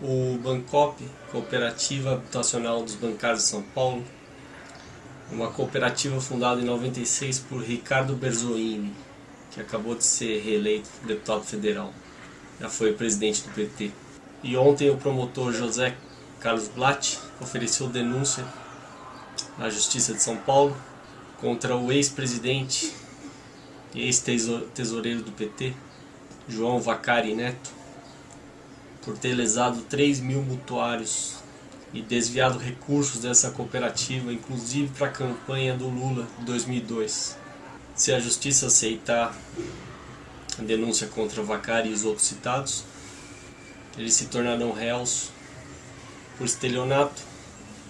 O Bancop, Cooperativa Habitacional dos Bancários de São Paulo, uma cooperativa fundada em 96 por Ricardo Berzoini, que acabou de ser reeleito deputado federal. Já foi presidente do PT. E ontem o promotor José Carlos Blatt ofereceu denúncia à Justiça de São Paulo contra o ex-presidente e ex-tesoureiro do PT, João Vacari Neto, por ter lesado 3 mil mutuários e desviado recursos dessa cooperativa, inclusive para a campanha do Lula de 2002. Se a justiça aceitar a denúncia contra Vacari e os outros citados, eles se tornarão réus por estelionato,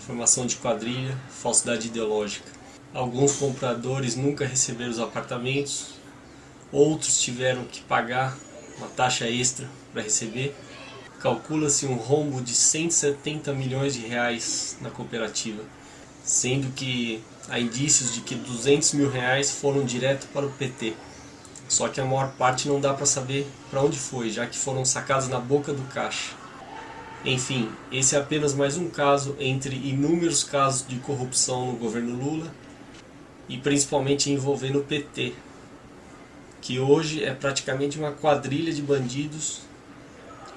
formação de quadrilha, falsidade ideológica. Alguns compradores nunca receberam os apartamentos, outros tiveram que pagar uma taxa extra para receber calcula-se um rombo de 170 milhões de reais na cooperativa, sendo que há indícios de que 200 mil reais foram direto para o PT. Só que a maior parte não dá para saber para onde foi, já que foram sacados na boca do caixa. Enfim, esse é apenas mais um caso entre inúmeros casos de corrupção no governo Lula e principalmente envolvendo o PT, que hoje é praticamente uma quadrilha de bandidos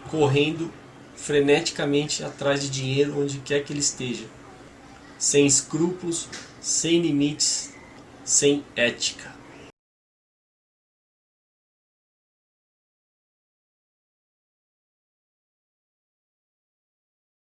correndo freneticamente atrás de dinheiro onde quer que ele esteja, sem escrúpulos, sem limites, sem ética.